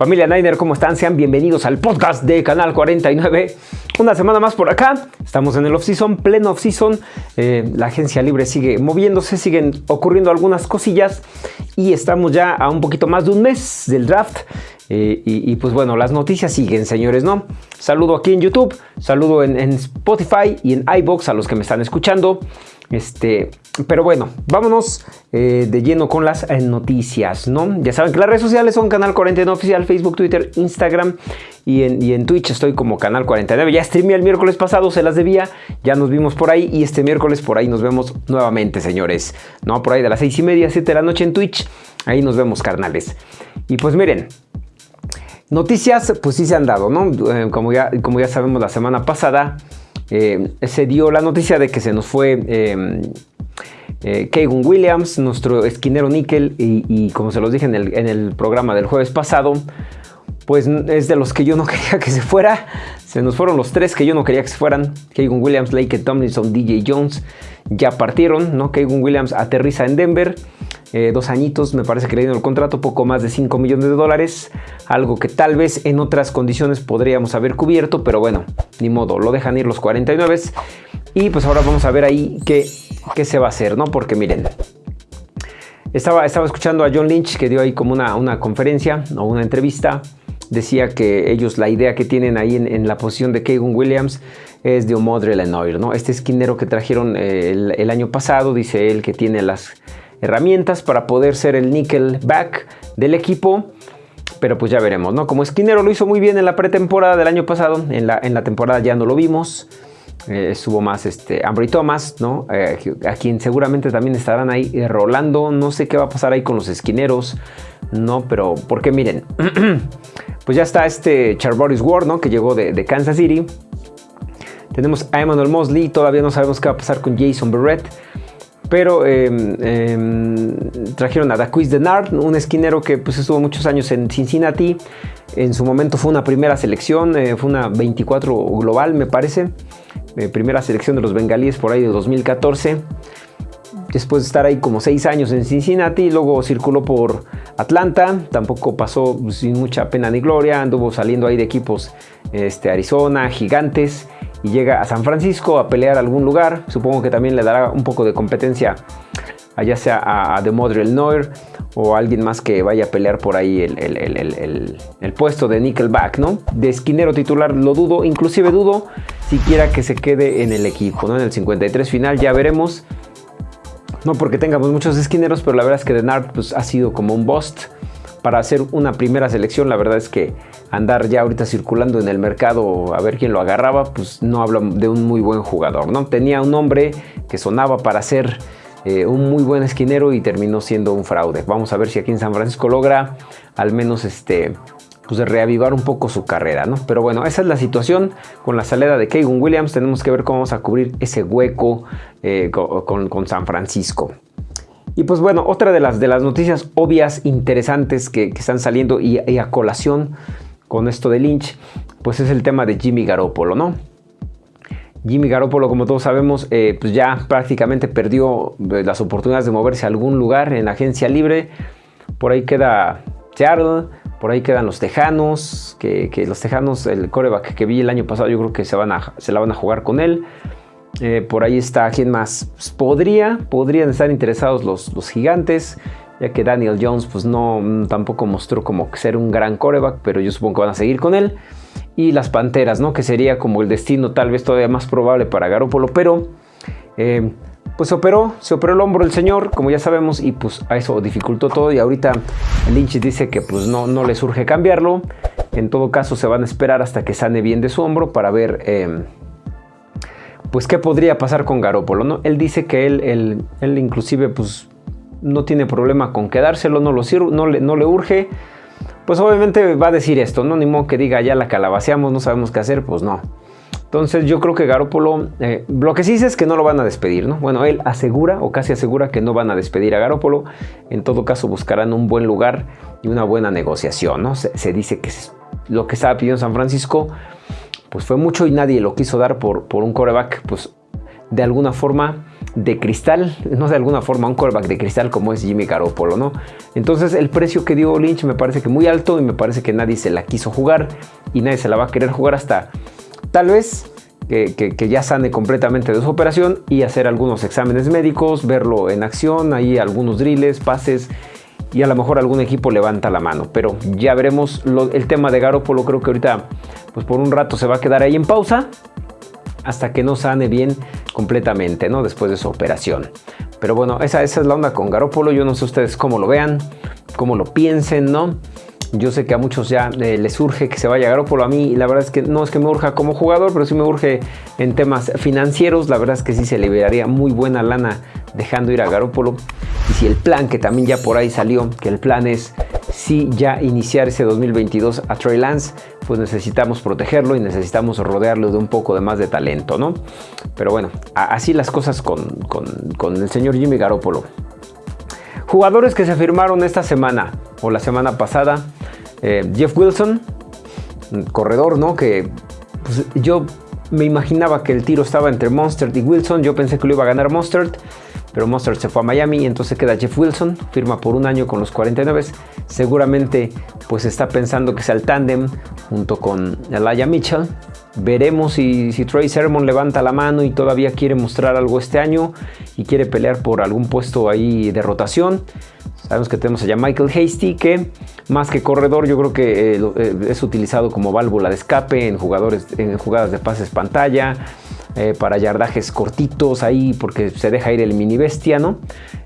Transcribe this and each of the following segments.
Familia Niner, ¿cómo están? Sean bienvenidos al podcast de Canal 49. Una semana más por acá. Estamos en el off-season, pleno off-season. Eh, la agencia libre sigue moviéndose, siguen ocurriendo algunas cosillas. Y estamos ya a un poquito más de un mes del draft. Eh, y, pues bueno, las noticias siguen, señores, ¿no? Saludo aquí en YouTube, saludo en, en Spotify y en iBox a los que me están escuchando. Este, pero bueno, vámonos eh, de lleno con las eh, noticias, ¿no? Ya saben que las redes sociales son Canal 49 Oficial, Facebook, Twitter, Instagram y en, y en Twitch estoy como Canal 49. Ya streamé el miércoles pasado, se las debía, ya nos vimos por ahí y este miércoles por ahí nos vemos nuevamente, señores, ¿no? Por ahí de las 6 y media, 7 de la noche en Twitch, ahí nos vemos, carnales. Y pues miren, noticias pues sí se han dado, ¿no? Eh, como, ya, como ya sabemos la semana pasada... Eh, se dio la noticia de que se nos fue eh, eh Williams, nuestro esquinero níquel, y, como se los dije en el, programa del jueves pasado, pues es de los que yo no quería que se fuera. Se nos fueron los tres que yo no quería que se fueran. Kagan Williams, Lake Tomlinson, DJ Jones ya partieron, ¿no? Kagan Williams aterriza en Denver. Eh, dos añitos, me parece que le dieron el contrato, poco más de 5 millones de dólares, algo que tal vez en otras condiciones podríamos haber cubierto, pero bueno, ni modo, lo dejan ir los 49 y pues ahora vamos a ver ahí qué, qué se va a hacer, ¿no? Porque miren, estaba, estaba escuchando a John Lynch que dio ahí como una, una conferencia o una entrevista, decía que ellos la idea que tienen ahí en, la posición de Kagan Williams es de Omodre Lenoir, ¿no? Este esquinero que trajeron eh, el año pasado, dice él que tiene las herramientas para poder ser el nickel back del equipo. Pero pues ya veremos, ¿no? Como esquinero lo hizo muy bien en la pretemporada del año pasado. En la, en la temporada ya no lo vimos. Eh, estuvo más este Ambry Thomas, ¿no? Eh, a quien seguramente también estarán ahí eh, rolando. No sé qué va a pasar ahí con los esquineros, ¿no? Pero porque miren, pues ya está este Charboris Ward, ¿no? Que llegó de, de Kansas City. Tenemos a Emmanuel Mosley, todavía no sabemos qué va a pasar con Jason Barrett. Pero em, em, trajeron a Daquis Denard, un esquinero que pues, estuvo muchos años en Cincinnati. En su momento fue una primera selección, eh, fue una 24 global me parece. Eh, primera selección de los bengalíes por ahí de 2014. Después de estar ahí como 6 años en Cincinnati, luego circuló por Atlanta, tampoco pasó sin mucha pena ni gloria, anduvo saliendo ahí de equipos este, Arizona, Gigantes y llega a San Francisco a pelear algún lugar. Supongo que también le dará un poco de competencia, ya sea a, a Demodrell Noir o a alguien más que vaya a pelear por ahí el, puesto de Nickelback, ¿no? De esquinero titular lo dudo, inclusive dudo siquiera que se quede en el equipo, ¿no? En el 53 final ya veremos. No porque tengamos muchos esquineros, pero la verdad es que Denard pues, ha sido como un bust para hacer una primera selección. La verdad es que andar ya ahorita circulando en el mercado a ver quién lo agarraba, pues no habla de un muy buen jugador, ¿no? Tenía un nombre que sonaba para ser eh, un muy buen esquinero y terminó siendo un fraude. Vamos a ver si aquí en San Francisco logra al menos este pues reavivar un poco su carrera, ¿no? Pero bueno, esa es la situación con la salida de Kagan Williams. Tenemos que ver cómo vamos a cubrir ese hueco eh, con, San Francisco. Y pues bueno, otra de las, de las noticias obvias, interesantes que, están saliendo y, y a colación con esto de Lynch, pues es el tema de Jimmy Garoppolo, ¿no? Jimmy Garoppolo, como todos sabemos, eh, pues ya prácticamente perdió eh, las oportunidades de moverse a algún lugar en la agencia libre. Por ahí queda Seattle, por ahí quedan los Tejanos, que, los Tejanos, el coreback que vi el año pasado, yo creo que se, van a, se la van a jugar con él. Eh, por ahí está, ¿quién más? Pues podría, podrían estar interesados los, los gigantes ya que Daniel Jones pues no mm, tampoco mostró como ser un gran coreback, pero yo supongo que van a seguir con él. Y las Panteras, ¿no? Que sería como el destino tal vez todavía más probable para Garoppolo, pero eh, pues operó, se operó el hombro el señor, como ya sabemos, y pues a eso dificultó todo y ahorita Lynch dice que pues no, no le surge cambiarlo. En todo caso se van a esperar hasta que sane bien de su hombro para ver... Eh, pues qué podría pasar con Garoppolo, ¿no? Él dice que él, él, él inclusive pues no tiene problema con quedárselo, no, lo no, le, no le urge, pues obviamente va a decir esto, ¿no? Ni modo que diga ya la calabaceamos, no sabemos qué hacer, pues no. Entonces yo creo que Garópolo, eh, lo que sí dice es que no lo van a despedir, ¿no? Bueno, él asegura o casi asegura que no van a despedir a Garópolo. En todo caso buscarán un buen lugar y una buena negociación, ¿no? Se, dice que lo que estaba pidiendo San Francisco, pues fue mucho y nadie lo quiso dar por, por un coreback, pues de alguna forma de cristal, no de alguna forma un quarterback de cristal como es Jimmy Garoppolo, ¿no? Entonces el precio que dio Lynch me parece que muy alto y me parece que nadie se la quiso jugar y nadie se la va a querer jugar hasta tal vez que, ya sane completamente de su operación y hacer algunos exámenes médicos, verlo en acción, ahí algunos drills, pases y a lo mejor algún equipo levanta la mano. Pero ya veremos el tema de Garoppolo, creo que ahorita pues por un rato se va a quedar ahí en pausa hasta que no sane bien completamente, ¿no? Después de su operación. Pero bueno, esa, esa es la onda con Garópolo. Yo no sé ustedes cómo lo vean, cómo lo piensen, ¿no? Yo sé que a muchos ya eh, les urge que se vaya Garópolo. A mí, la verdad es que no es que me urja como jugador, pero sí me urge en temas financieros. La verdad es que sí se liberaría muy buena lana dejando ir a Garópolo. Y si el plan que también ya por ahí salió, que el plan es si ya iniciar ese 2022 a Trey Lance, pues necesitamos protegerlo y necesitamos rodearlo de un poco de más de talento, ¿no? Pero bueno, así las cosas con, con, el señor Jimmy Garoppolo. Jugadores que se firmaron esta semana o la semana pasada, eh, Jeff Wilson, corredor, ¿no? Que pues, yo me imaginaba que el tiro estaba entre Monster y Wilson, yo pensé que lo iba a ganar Monster pero Monster se fue a Miami y entonces queda Jeff Wilson, firma por un año con los 49. Seguramente pues está pensando que sea el tándem junto con Elijah Mitchell. Veremos si, si Trey Sermon levanta la mano y todavía quiere mostrar algo este año y quiere pelear por algún puesto ahí de rotación. Sabemos que tenemos allá Michael Hasty, que más que corredor, yo creo que eh, eh, es utilizado como válvula de escape en, jugadores, en jugadas de pases pantalla, eh, para yardajes cortitos ahí, porque se deja ir el mini bestia, ¿no?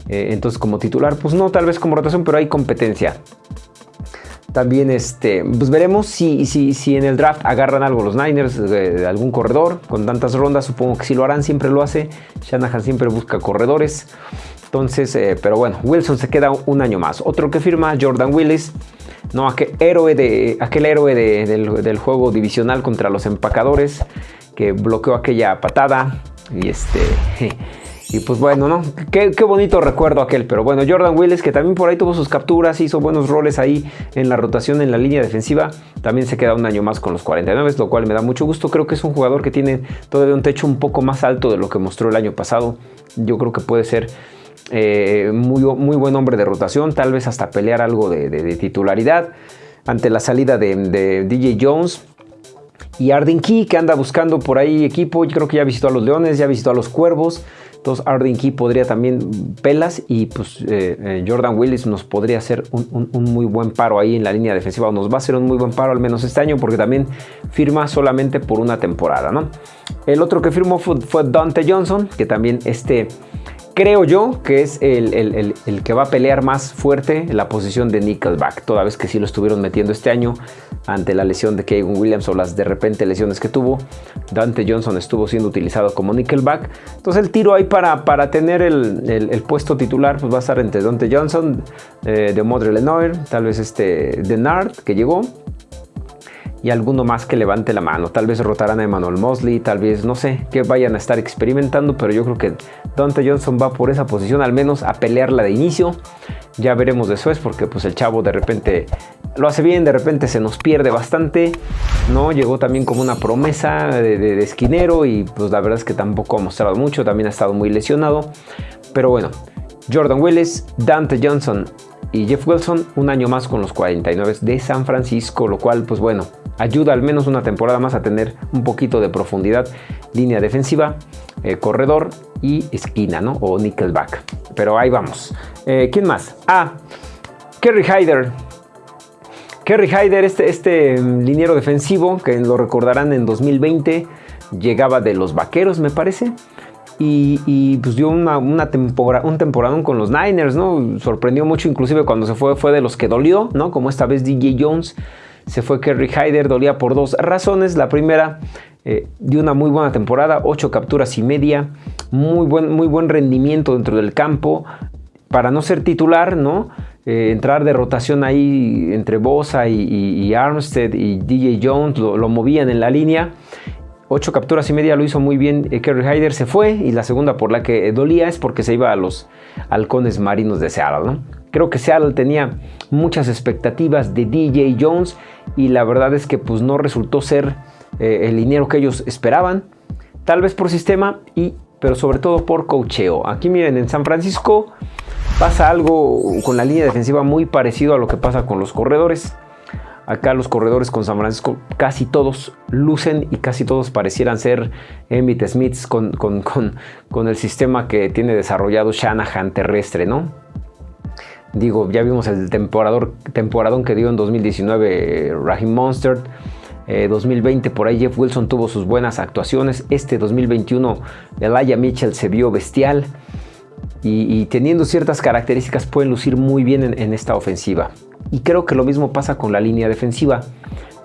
entonces, como titular, pues no, tal vez como rotación, pero hay competencia. También este, pues veremos si, si, si en el draft agarran algo los Niners, de algún corredor, con tantas rondas, supongo que sí lo harán, siempre lo hace. Shanahan siempre busca corredores. Entonces, eh, pero bueno, Wilson se queda un año más. Otro que firma, Jordan Willis. No, aquel héroe, de, aquel héroe del, juego divisional contra los empacadores que bloqueó aquella patada. Y este. Y pues bueno, ¿no? Qué, bonito recuerdo aquel. Pero bueno, Jordan Willis, que también por ahí tuvo sus capturas, hizo buenos roles ahí en la rotación en la línea defensiva. También se queda un año más con los 49, lo cual me da mucho gusto. Creo que es un jugador que tiene todavía un techo un poco más alto de lo que mostró el año pasado. Yo creo que puede ser eh, muy, muy buen hombre de rotación, tal vez hasta pelear algo de, titularidad ante la salida de, DJ Jones. Y Arden Key, que anda buscando por ahí equipo, yo creo que ya visitó a los Leones, ya visitó a los Cuervos. Entonces Arden Key podría también pelas y pues eh, eh, Jordan Willis nos podría hacer un, muy buen paro ahí en la línea defensiva. O nos va a hacer un muy buen paro al menos este año porque también firma solamente por una temporada. ¿no? El otro que firmó fue, fue Dante Johnson, que también este creo yo que es el, que va a pelear más fuerte la posición de Nickelback, toda vez que sí lo estuvieron metiendo este año ante la lesión de Kevin Williams o las de repente lesiones que tuvo. Dante Johnson estuvo siendo utilizado como Nickelback. Entonces el tiro ahí para, para tener el, puesto titular pues va a estar entre Dante Johnson, eh, de Modre Lenoir, tal vez este Denard que llegó y alguno más que levante la mano. Tal vez rotarán a Emmanuel Mosley, tal vez, no sé, que vayan a estar experimentando, pero yo creo que Dante Johnson va por esa posición, al menos a pelearla de inicio. Ya veremos después, porque pues el chavo de repente lo hace bien, de repente se nos pierde bastante, ¿no? Llegó también como una promesa de, de esquinero y pues la verdad es que tampoco ha mostrado mucho, también ha estado muy lesionado. Pero bueno, Jordan Willis, Dante Johnson y Jeff Wilson un año más con los 49 de San Francisco, lo cual pues bueno, ayuda al menos una temporada más a tener un poquito de profundidad, línea defensiva, eh, corredor y esquina, ¿no? O nickelback. Pero ahí vamos. Eh, ¿Quién más? Ah, Kerry Hyder. Kerry Hyder, este, este mm, liniero defensivo, que lo recordarán en 2020, llegaba de los Vaqueros, me parece. Y, pues dio una, un temporadón con los Niners, ¿no? Sorprendió mucho, inclusive cuando se fue, fue de los que dolió, ¿no? Como esta vez DJ Jones se fue Kerry Hyder, dolía por dos razones. La primera, eh, dio una muy buena temporada, ocho capturas y media, muy buen, muy buen rendimiento dentro del campo. Para no ser titular, ¿no? Eh, entrar de rotación ahí entre Bosa y, Armstead y DJ Jones, lo, movían en la línea. Ocho capturas y media lo hizo muy bien eh, Kerry Hyder, se fue y la segunda por la que dolía es porque se iba a los halcones marinos de Seattle. Creo que Seattle tenía muchas expectativas de DJ Jones y la verdad es que pues no resultó ser eh, el dinero que ellos esperaban, tal vez por sistema y pero sobre todo por cocheo. Aquí miren, en San Francisco pasa algo con la línea defensiva muy parecido a lo que pasa con los corredores. Acá los corredores con San Francisco casi todos lucen y casi todos parecieran ser Emmitt Smiths con, con, el sistema que tiene desarrollado Shanahan terrestre, ¿no? Digo, ya vimos el temporador, temporadón que dio en 2019 Raheem Monster. 2020 por ahí Jeff Wilson tuvo sus buenas actuaciones. Este 2021 Elijah Mitchell se vio bestial. Y, teniendo ciertas características pueden lucir muy bien en esta ofensiva. Y creo que lo mismo pasa con la línea defensiva,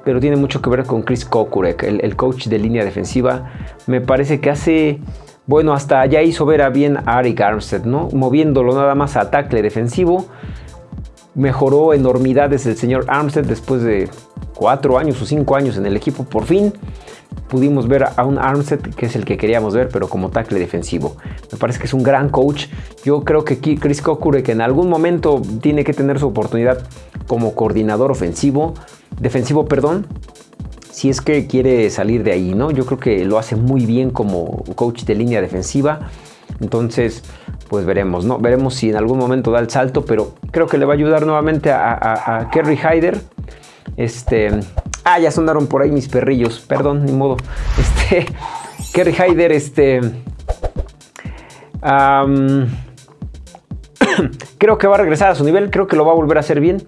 pero tiene mucho que ver con Chris Kokurek, el, coach de línea defensiva. Me parece que hace, bueno, hasta ya hizo ver a bien a Arik Armstead, ¿no? Moviéndolo nada más a tackle defensivo. Mejoró enormidades el señor Armstead después de cuatro años o cinco años en el equipo. Por fin pudimos ver a un Armstead que es el que queríamos ver, pero como tackle defensivo. Me parece que es un gran coach. Yo creo que Chris que en algún momento tiene que tener su oportunidad como coordinador ofensivo, defensivo, perdón, si es que quiere salir de ahí, ¿no? Yo creo que lo hace muy bien como coach de línea defensiva. Entonces, pues veremos, ¿no? Veremos si en algún momento da el salto, pero creo que le va a ayudar nuevamente a, a Kerry Hyder. Este, Ah, ya sonaron por ahí mis perrillos. Perdón, ni modo. Este. Kerry Hyder, este. creo que va a regresar a su nivel. Creo que lo va a volver a hacer bien.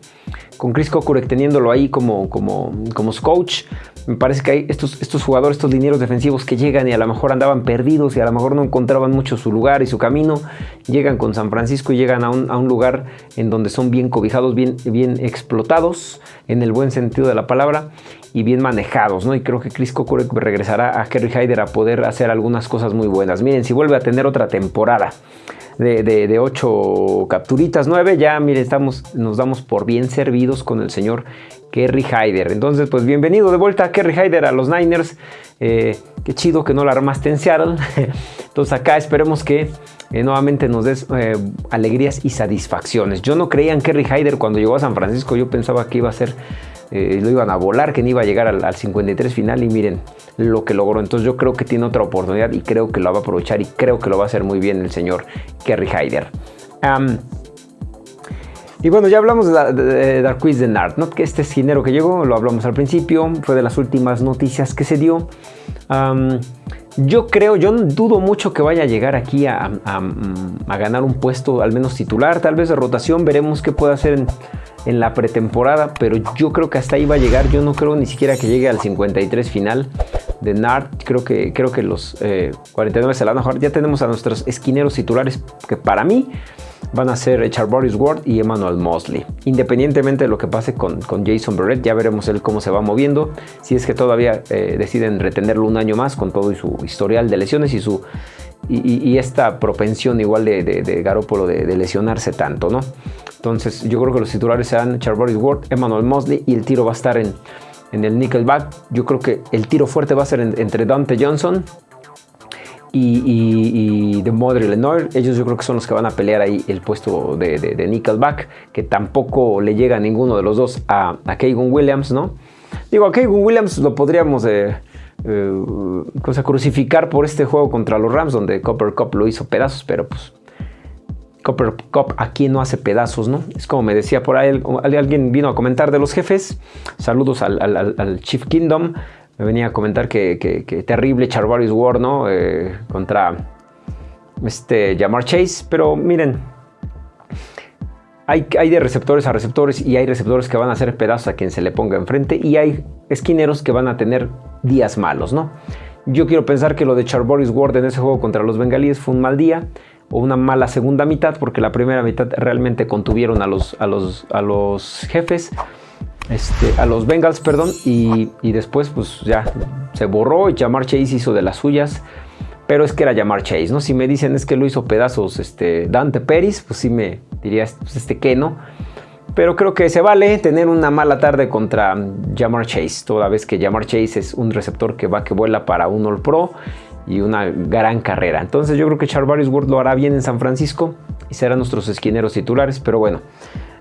Con Chris Kokurek teniéndolo ahí como, como, como su coach. Me parece que hay estos, estos jugadores, estos linieros defensivos que llegan y a lo mejor andaban perdidos y a lo mejor no encontraban mucho su lugar y su camino. Llegan con San Francisco y llegan a un, lugar en donde son bien cobijados, bien, bien explotados, en el buen sentido de la palabra, y bien manejados. ¿no? Y creo que Chris Kokurek regresará a Kerry Hyder a poder hacer algunas cosas muy buenas. Miren, si vuelve a tener otra temporada de, de, 8 capturitas, 9, ya miren, estamos, nos damos por bien servidos con el señor Kerry Hyder. Entonces, pues bienvenido de vuelta Kerry Hyder a los Niners. Eh, qué chido que no la armaste en Seattle. Entonces acá esperemos que eh, nuevamente nos des eh, alegrías y satisfacciones. Yo no creía en Kerry Hyder cuando llegó a San Francisco. Yo pensaba que iba a ser, lo iban a volar, que no iba a llegar al, 53 final. Y miren lo que logró. Entonces yo creo que tiene otra oportunidad y creo que lo va a aprovechar y creo que lo va a hacer muy bien el señor Kerry Hyder. Y bueno, ya hablamos de, de, Darkwiz de Nard, ¿no? que este esquinero que llegó, lo hablamos al principio, fue de las últimas noticias que se dio. Yo creo, yo dudo mucho que vaya a llegar aquí a, ganar un puesto al menos titular, tal vez de rotación, veremos qué puede hacer en, la pretemporada, pero yo creo que hasta ahí va a llegar, yo no creo ni siquiera que llegue al 53 final de Nard, creo que, creo que los 49 eh, se la van a ya tenemos a nuestros esquineros titulares que para mí van a ser Boris Ward y Emmanuel Mosley. Independientemente de lo que pase con, Jason Barrett, ya veremos él cómo se va moviendo. Si es que todavía eh, deciden retenerlo un año más con todo y su historial de lesiones y su y, esta propensión igual de, de, de Garópolo de, lesionarse tanto, ¿no? Entonces yo creo que los titulares serán Boris Ward, Emmanuel Mosley y el tiro va a estar en, en el Nickelback. Yo creo que el tiro fuerte va a ser entre Dante Johnson y, y, de Modri Lenoir, ellos yo creo que son los que van a pelear ahí el puesto de, Nickelback, que tampoco le llega a ninguno de los dos a, a Williams, ¿no? Digo, a Kagan Williams lo podríamos eh, eh, crucificar por este juego contra los Rams, donde Copper Cup lo hizo pedazos, pero pues Copper Cup aquí no hace pedazos, ¿no? Es como me decía por ahí, alguien vino a comentar de los jefes, saludos al, al Chief Kingdom, me venía a comentar que, terrible Charvarius War, ¿no? Eh, contra este Jamar Chase, pero miren, hay, de receptores a receptores y hay receptores que van a hacer pedazos a quien se le ponga enfrente y hay esquineros que van a tener días malos, ¿no? Yo quiero pensar que lo de Charvarius Ward en ese juego contra los bengalíes fue un mal día o una mala segunda mitad porque la primera mitad realmente contuvieron a los, a los, a los jefes este, a los Bengals, perdón, y, después pues ya se borró y Jamar Chase hizo de las suyas, pero es que era Jamar Chase, ¿no? Si me dicen es que lo hizo pedazos este, Dante Peris, pues sí me diría pues, este que no, pero creo que se vale tener una mala tarde contra Jamar Chase, toda vez que Jamar Chase es un receptor que va que vuela para un All Pro y una gran carrera. Entonces yo creo que Charvarius Ward lo hará bien en San Francisco y serán nuestros esquineros titulares, pero bueno,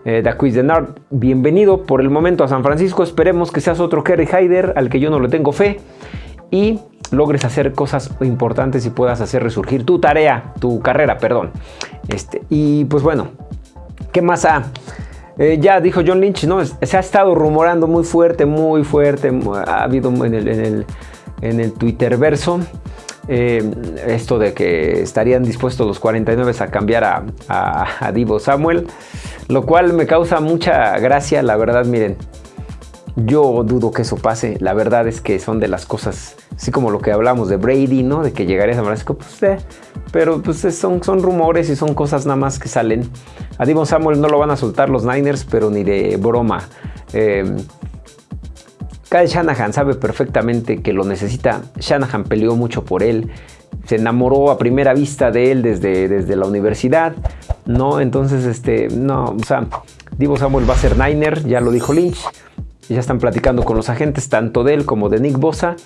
eh, Daquis Denard, bienvenido por el momento a San Francisco. Esperemos que seas otro Kerry Hyder al que yo no le tengo fe. Y logres hacer cosas importantes y puedas hacer resurgir tu tarea, tu carrera, perdón. Este, y pues bueno, ¿qué más ha? Eh, ya dijo John Lynch, ¿no? Se ha estado rumorando muy fuerte, muy fuerte. Ha habido en el, en el, en el Twitter verso. Eh, esto de que estarían dispuestos los 49 a cambiar a, a, Divo Samuel, lo cual me causa mucha gracia, la verdad, miren, yo dudo que eso pase. La verdad es que son de las cosas, así como lo que hablamos de Brady, ¿no? De que llegaría a San Francisco, pues, eh, pero pues son, son rumores y son cosas nada más que salen. A Divo Samuel no lo van a soltar los Niners, pero ni de broma. Eh, Kyle Shanahan sabe perfectamente que lo necesita. Shanahan peleó mucho por él. Se enamoró a primera vista de él desde, desde la universidad. ¿no? Entonces, este, no, o sea, Divo Samuel va a ser Niner, ya lo dijo Lynch. Ya están platicando con los agentes, tanto de él como de Nick Bosa,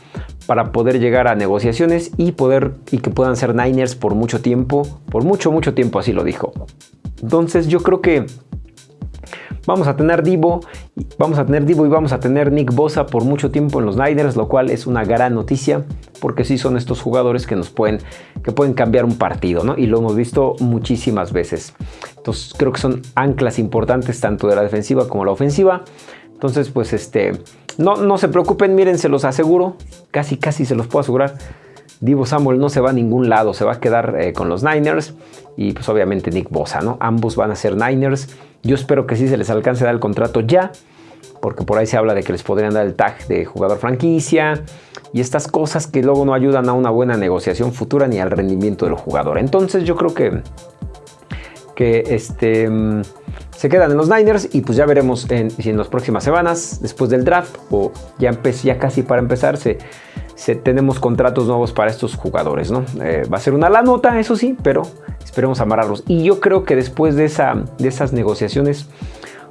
para poder llegar a negociaciones y poder y que puedan ser Niners por mucho tiempo, por mucho, mucho tiempo, así lo dijo. Entonces, yo creo que Vamos a tener Divo, vamos a tener Divo y vamos a tener Nick Bosa por mucho tiempo en los Niners, lo cual es una gran noticia porque sí son estos jugadores que nos pueden, que pueden cambiar un partido, ¿no? Y lo hemos visto muchísimas veces. Entonces creo que son anclas importantes tanto de la defensiva como la ofensiva. Entonces, pues este, no, no se preocupen, miren, se los aseguro, casi casi se los puedo asegurar. Divo Samuel no se va a ningún lado, se va a quedar eh, con los Niners y pues obviamente Nick Bosa, ¿no? Ambos van a ser Niners. Yo espero que sí se les alcance a dar el contrato ya, porque por ahí se habla de que les podrían dar el tag de jugador franquicia y estas cosas que luego no ayudan a una buena negociación futura ni al rendimiento del jugador. Entonces yo creo que, que este, mm, se quedan en los Niners y pues ya veremos en, si en las próximas semanas, después del draft o ya, ya casi para empezar, tenemos contratos nuevos para estos jugadores. ¿no? Eh, va a ser una la nota, eso sí, pero esperemos amarrarlos. Y yo creo que después de, esa, de esas negociaciones,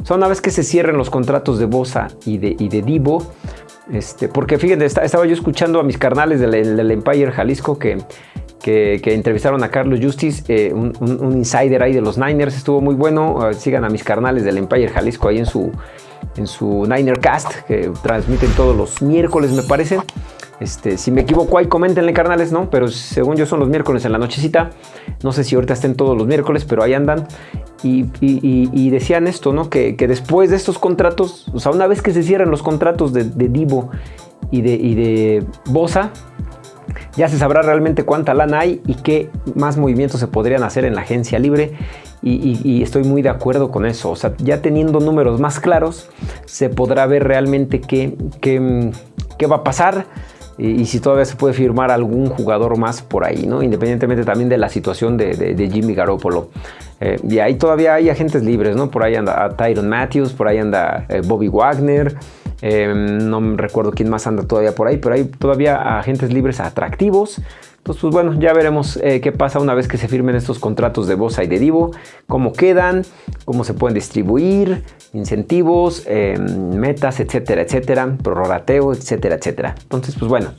o una vez que se cierren los contratos de Bosa y de, y de Divo, este, porque fíjense, estaba yo escuchando a mis carnales del, Empire Jalisco que, que, entrevistaron a Carlos Justice, eh, un, insider ahí de los Niners, estuvo muy bueno. Eh, sigan a mis carnales del Empire Jalisco ahí en su, en su Niner Cast, que transmiten todos los miércoles, me parece. Este, si me equivoco ahí, coméntenle carnales, ¿no? Pero según yo son los miércoles en la nochecita. No sé si ahorita estén todos los miércoles, pero ahí andan. Y, decían esto, ¿no? Que, después de estos contratos, o sea, una vez que se cierren los contratos de, Divo y de, y de Bosa, ya se sabrá realmente cuánta lana hay y qué más movimientos se podrían hacer en la agencia libre. Y, estoy muy de acuerdo con eso. O sea, ya teniendo números más claros, se podrá ver realmente qué, qué, qué va a pasar y, si todavía se puede firmar algún jugador más por ahí, ¿no? Independientemente también de la situación de, Jimmy Garoppolo. Eh, y ahí todavía hay agentes libres, ¿no? Por ahí anda Tyron Matthews, por ahí anda eh, Bobby Wagner, em, no recuerdo quién más anda todavía por ahí, pero hay todavía agentes libres atractivos. Entonces, pues bueno, ya veremos eh, qué pasa una vez que se firmen estos contratos de Bosa y de Divo, cómo quedan, cómo se pueden distribuir, incentivos, em, metas, etcétera, etcétera, prorrateo, etcétera, etcétera. Entonces, pues bueno,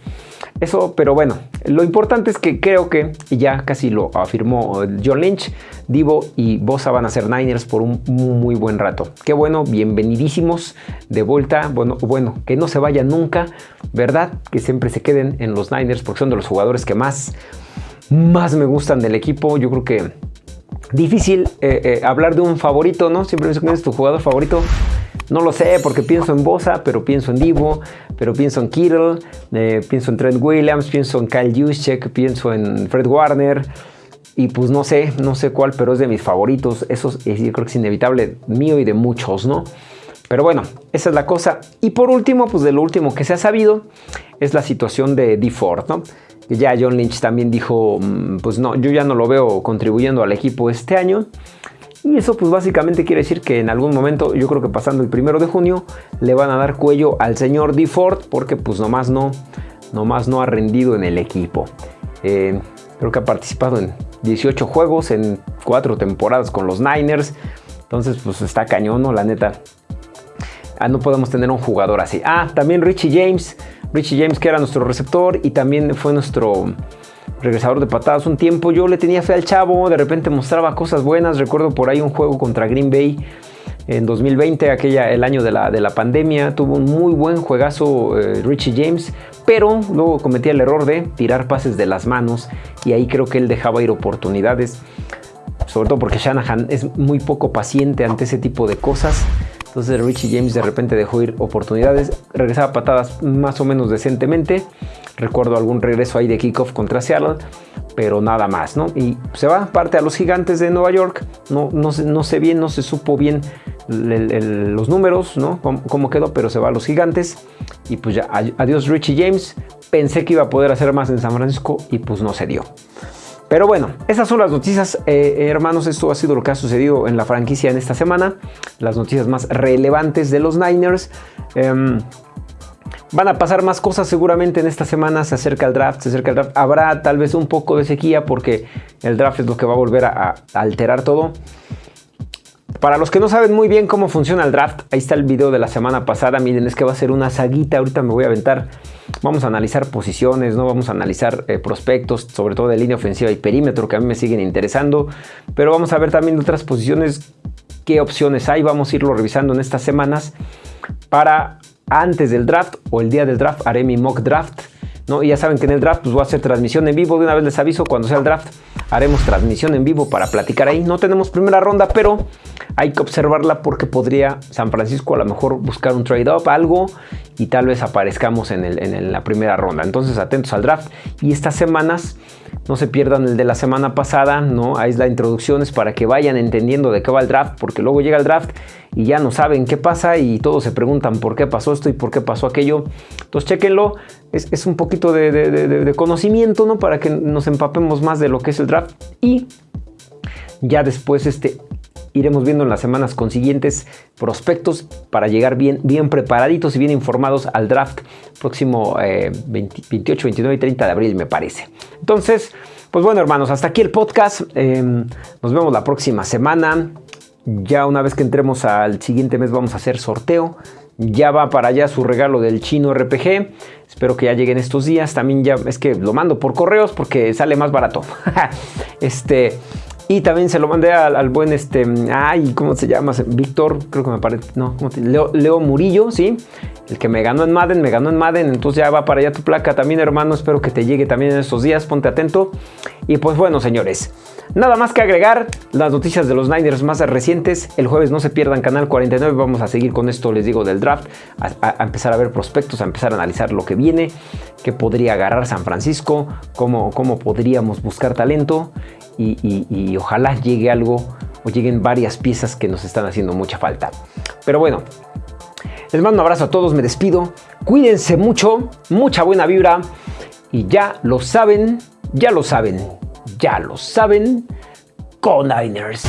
eso, pero bueno, lo importante es que creo que, ya casi lo afirmó John Lynch, Divo y Bosa van a ser Niners por un muy, buen rato. Qué bueno, bienvenidísimos de vuelta. Bueno, bueno, que no se vayan nunca, ¿verdad? Que siempre se queden en los Niners porque son de los jugadores que más, más me gustan del equipo. Yo creo que difícil eh, eh, hablar de un favorito, ¿no? Siempre me es tu jugador favorito. No lo sé porque pienso en Bosa, pero pienso en Divo, pero pienso en Kittle, eh, pienso en Trent Williams, pienso en Kyle Juszczyk, pienso en Fred Warner. Y pues no sé, no sé cuál, pero es de mis favoritos. Eso yo creo que es inevitable, mío y de muchos, ¿no? Pero bueno, esa es la cosa. Y por último, pues de lo último que se ha sabido, es la situación de D. Ford, ¿no? Que ya John Lynch también dijo, mm, pues no, yo ya no lo veo contribuyendo al equipo este año. Y eso pues básicamente quiere decir que en algún momento, yo creo que pasando el primero de junio, le van a dar cuello al señor D. Ford porque pues nomás no, nomás no ha rendido en el equipo. Eh, creo que ha participado en 18 juegos en 4 temporadas con los Niners. Entonces pues está cañón, ¿no? La neta. Ah, no podemos tener un jugador así. Ah, también Richie James. Richie James que era nuestro receptor y también fue nuestro regresador de patadas un tiempo. Yo le tenía fe al chavo, de repente mostraba cosas buenas. Recuerdo por ahí un juego contra Green Bay En 2020, aquella, el año de la, de la pandemia, tuvo un muy buen juegazo eh, Richie James, pero luego cometía el error de tirar pases de las manos y ahí creo que él dejaba ir oportunidades, sobre todo porque Shanahan es muy poco paciente ante ese tipo de cosas. Entonces Richie James de repente dejó ir oportunidades, regresaba patadas más o menos decentemente. Recuerdo algún regreso ahí de kickoff contra Seattle, pero nada más, ¿no? Y se va parte a los gigantes de Nueva York. No, no, sé bien, no se supo bien los números, ¿no? Cómo, quedó, pero se va a los gigantes. Y pues ya, adiós Richie James. Pensé que iba a poder hacer más en San Francisco y pues no se dio. Pero bueno, esas son las noticias, eh, hermanos. Esto ha sido lo que ha sucedido en la franquicia en esta semana. Las noticias más relevantes de los Niners. Em, van a pasar más cosas seguramente en esta semana. Se acerca el draft, se acerca el draft. Habrá tal vez un poco de sequía porque el draft es lo que va a volver a alterar todo. Para los que no saben muy bien cómo funciona el draft, ahí está el video de la semana pasada. Miren, es que va a ser una saguita. Ahorita me voy a aventar. Vamos a analizar posiciones, ¿no? Vamos a analizar eh, prospectos, sobre todo de línea ofensiva y perímetro, que a mí me siguen interesando. Pero vamos a ver también otras posiciones, qué opciones hay. Vamos a irlo revisando en estas semanas. Para antes del draft o el día del draft haré mi mock draft. ¿No? Y ya saben que en el draft pues voy a hacer transmisión en vivo. De una vez les aviso cuando sea el draft haremos transmisión en vivo para platicar ahí. No tenemos primera ronda, pero hay que observarla porque podría San Francisco a lo mejor buscar un trade-up, algo, y tal vez aparezcamos en, en la primera ronda. Entonces atentos al draft. Y estas semanas no se pierdan el de la semana pasada, ¿no? Ahí es la introducción, es para que vayan entendiendo de qué va el draft, porque luego llega el draft y ya no saben qué pasa y todos se preguntan por qué pasó esto y por qué pasó aquello. Entonces, chequenlo, es, un poquito de, de, conocimiento, ¿no? Para que nos empapemos más de lo que es el draft y ya después este, iremos viendo en las semanas consiguientes prospectos para llegar bien, bien preparaditos y bien informados al draft próximo 28, 29 y 30 de abril, me parece. Entonces, pues bueno, hermanos, hasta aquí el podcast. Em, nos vemos la próxima semana. Ya una vez que entremos al siguiente mes vamos a hacer sorteo. Ya va para allá su regalo del chino RPG. Espero que ya lleguen estos días. También ya es que lo mando por correos porque sale más barato. este, y también se lo mandé al, buen, este, ay, ¿cómo se llama? Víctor, creo que me parece, no, Leo, Leo, Murillo, ¿sí? El que me ganó en Madden, me ganó en Madden, entonces ya va para allá tu placa también, hermano. Espero que te llegue también en estos días, ponte atento. Y pues bueno, señores, nada más que agregar las noticias de los Niners más recientes. El jueves no se pierdan Canal 49, vamos a seguir con esto, les digo, del draft, a, empezar a ver prospectos, a empezar a analizar lo que viene, qué podría agarrar San Francisco, cómo, cómo podríamos buscar talento y, ojalá llegue algo o lleguen varias piezas que nos están haciendo mucha falta. Pero bueno, les mando un abrazo a todos, me despido. Cuídense mucho, mucha buena vibra. Y ya lo saben, ya lo saben, ya lo saben. Con Niners.